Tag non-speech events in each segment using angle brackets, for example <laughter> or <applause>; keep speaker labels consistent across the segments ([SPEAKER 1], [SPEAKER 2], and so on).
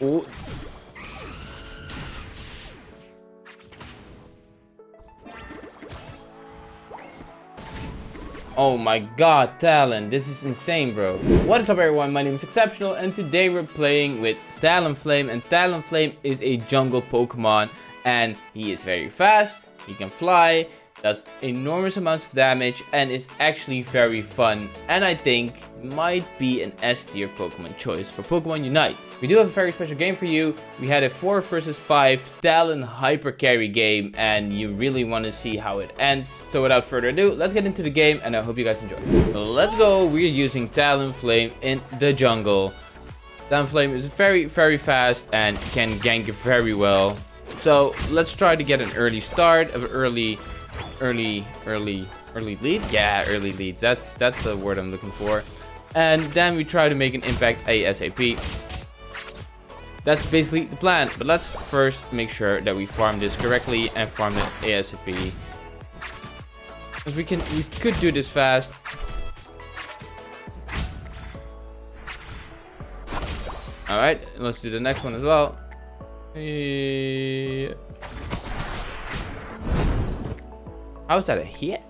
[SPEAKER 1] Oh. Oh my god, Talon, this is insane, bro. What is up everyone, my name is Exceptional and today we're playing with Talonflame and Talonflame is a jungle Pokemon and he is very fast, he can fly, does enormous amounts of damage and is actually very fun and I think might be an S tier Pokemon choice for Pokemon Unite. We do have a very special game for you. We had a 4 versus 5 Talon Hyper Carry game and you really want to see how it ends. So without further ado, let's get into the game and I hope you guys enjoy. So let's go. We're using Talonflame in the jungle. Talonflame is very, very fast and can gank very well. So let's try to get an early start of early early, early, early lead. Yeah, early leads. That's that's the word I'm looking for. And then we try to make an impact ASAP. That's basically the plan. But let's first make sure that we farm this correctly and farm it ASAP. Because we can, we could do this fast. All right, let's do the next one as well. Yeah. How's that a hit?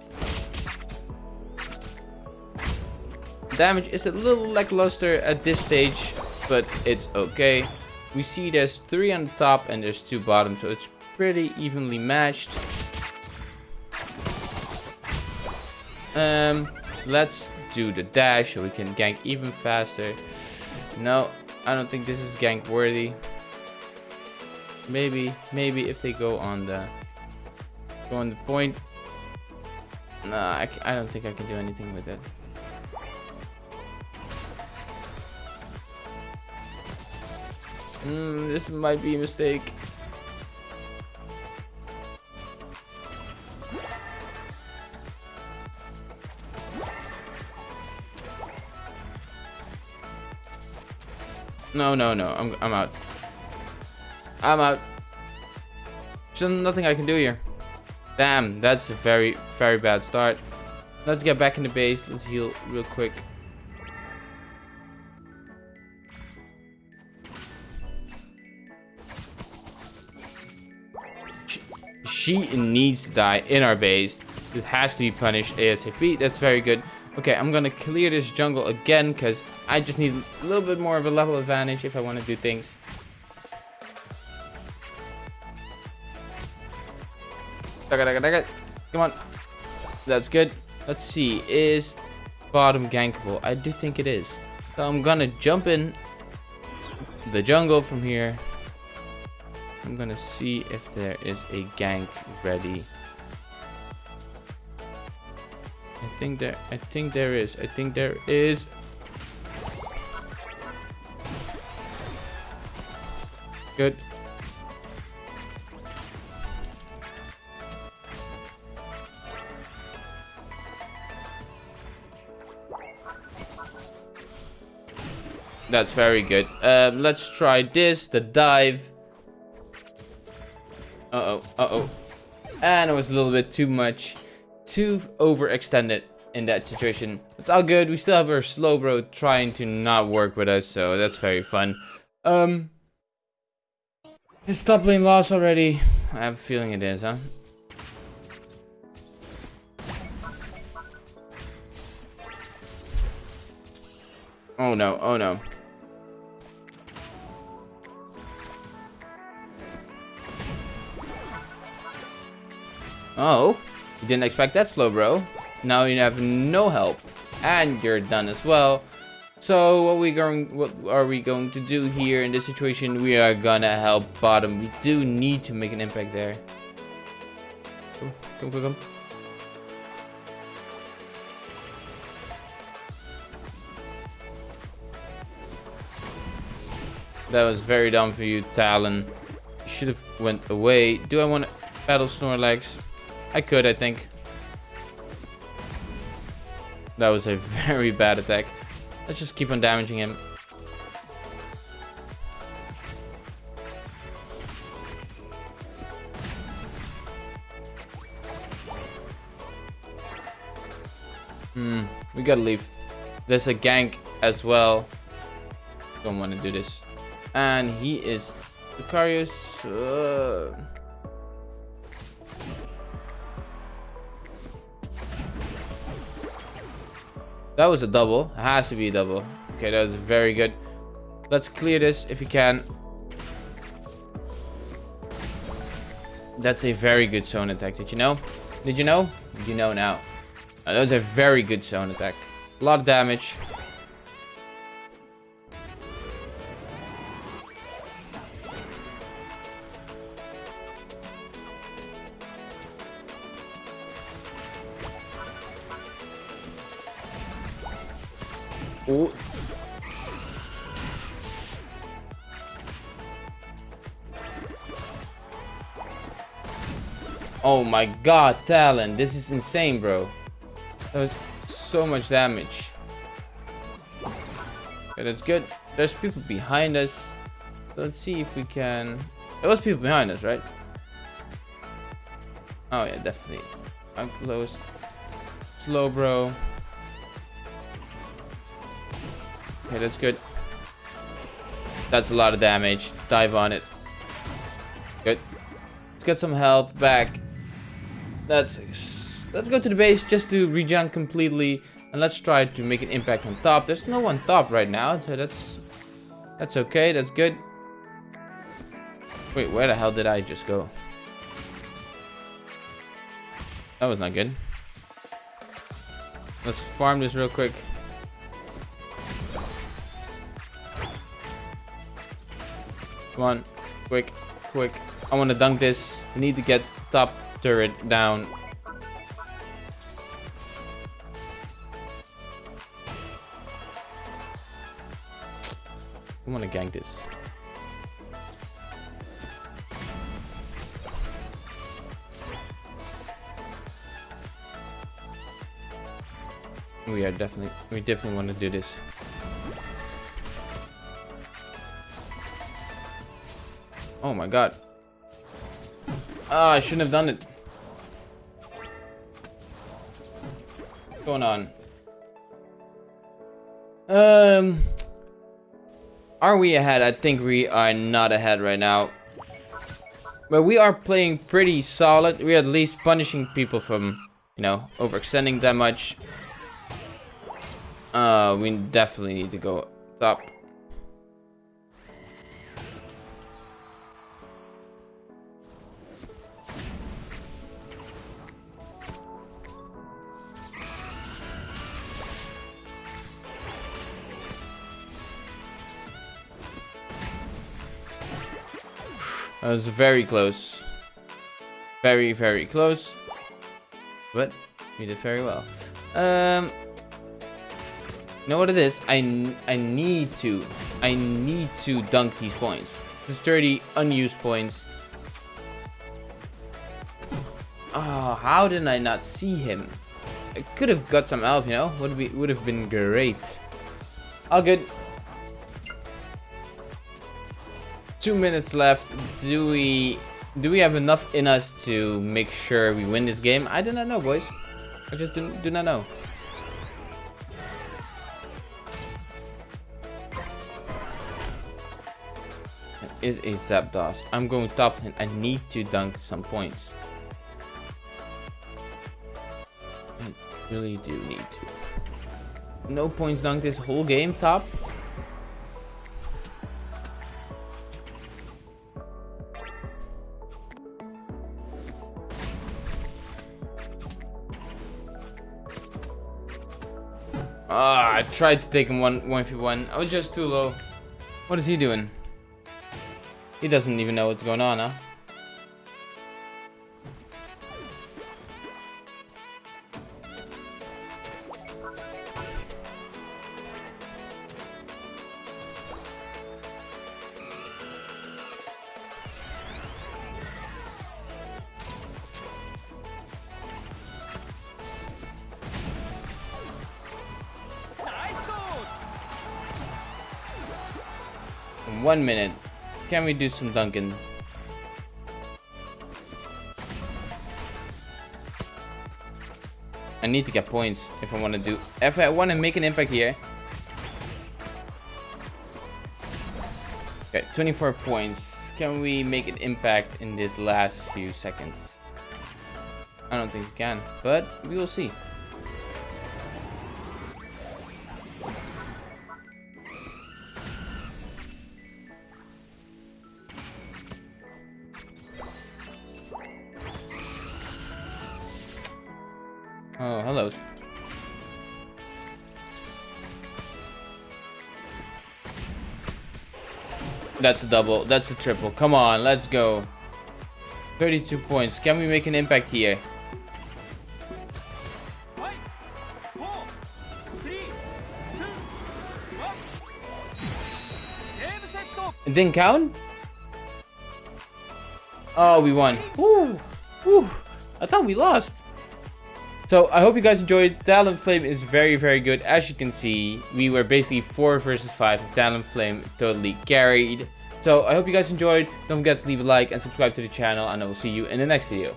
[SPEAKER 1] Damage is a little lackluster at this stage, but it's okay. We see there's three on the top and there's two bottom, so it's pretty evenly matched. Um, let's do the dash so we can gank even faster. No, I don't think this is gank worthy. Maybe, maybe if they go on the go on the point, Nah, I, I don't think I can do anything with it. Hmm, this might be a mistake. No, no, no. I'm I'm out. I'm out. There's nothing I can do here. Damn, that's a very, very bad start. Let's get back in the base. Let's heal real quick. She needs to die in our base. It has to be punished ASAP. That's very good. Okay, I'm gonna clear this jungle again because I just need a little bit more of a level advantage if I want to do things. Come on. That's good. Let's see. Is bottom gankable? I do think it is. So I'm gonna jump in the jungle from here. I'm gonna see if there is a gank ready. I think there I think there is. I think there is. Good. That's very good. Um, let's try this, the dive. Uh-oh, uh-oh. And it was a little bit too much. Too overextended in that situation. It's all good. We still have our Slowbro trying to not work with us, so that's very fun. Um, Is top lane lost already? I have a feeling it is, huh? Oh no, oh no. Oh, you didn't expect that Slowbro. Now you have no help. And you're done as well. So what we going what are we going to do here in this situation? We are gonna help bottom. We do need to make an impact there. Come, come, come, come. That was very dumb for you, Talon. Should have went away. Do I want to battle Snorlax? I could, I think. That was a <laughs> very bad attack. Let's just keep on damaging him. Hmm, we gotta leave. There's a gank as well. Don't want to do this. And he is Lucario. Uh... That was a double. It has to be a double. Okay, that was very good. Let's clear this if you can. That's a very good zone attack. Did you know? Did you know? You know now. that was a very good zone attack. A lot of damage. Ooh. Oh my god, Talon. This is insane, bro. That was so much damage. Okay, that's good. There's people behind us. let's see if we can... There was people behind us, right? Oh yeah, definitely. I'm close. Slowbro. Okay, that's good. That's a lot of damage. Dive on it. Good. Let's get some health back. Let's let's go to the base just to regen completely, and let's try to make an impact on top. There's no one top right now, so that's that's okay. That's good. Wait, where the hell did I just go? That was not good. Let's farm this real quick. Come on. Quick. Quick. I want to dunk this. I need to get top turret down. I want to gank this. We are definitely, we definitely want to do this. Oh my god. Ah, I shouldn't have done it. What's going on? Um, are we ahead? I think we are not ahead right now. But we are playing pretty solid. We're at least punishing people from, you know, overextending that much. Uh, we definitely need to go top. That was very close. Very, very close. But we did very well. Um, you know what it is? I, I need to. I need to dunk these points. This 30 unused points. Oh, how did I not see him? I could have got some help, you know? Would be would have been great. All good. Two minutes left. Do we do we have enough in us to make sure we win this game? I do not know, boys. I just do, do not know. It is a Zapdos. I'm going top and I need to dunk some points. I really do need to. No points dunk this whole game top. Ah, I tried to take him one one v one. I was just too low. What is he doing? He doesn't even know what's going on, huh? One minute. Can we do some dunking? I need to get points if I want to do... If I want to make an impact here. Okay, 24 points. Can we make an impact in this last few seconds? I don't think we can, but we will see. That's a double. That's a triple. Come on, let's go. 32 points. Can we make an impact here? It didn't count? Oh, we won. Woo! Woo! I thought we lost. So I hope you guys enjoyed. Talonflame is very, very good. As you can see, we were basically 4 versus 5. Talonflame totally carried. So I hope you guys enjoyed. Don't forget to leave a like and subscribe to the channel. And I will see you in the next video.